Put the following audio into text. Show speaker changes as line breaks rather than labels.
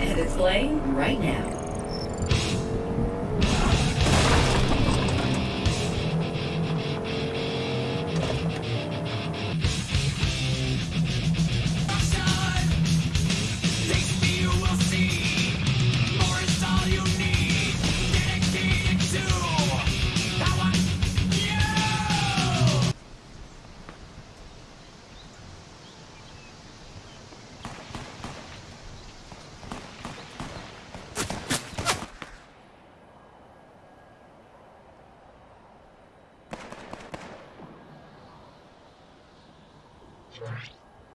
It's playing right now.
Right.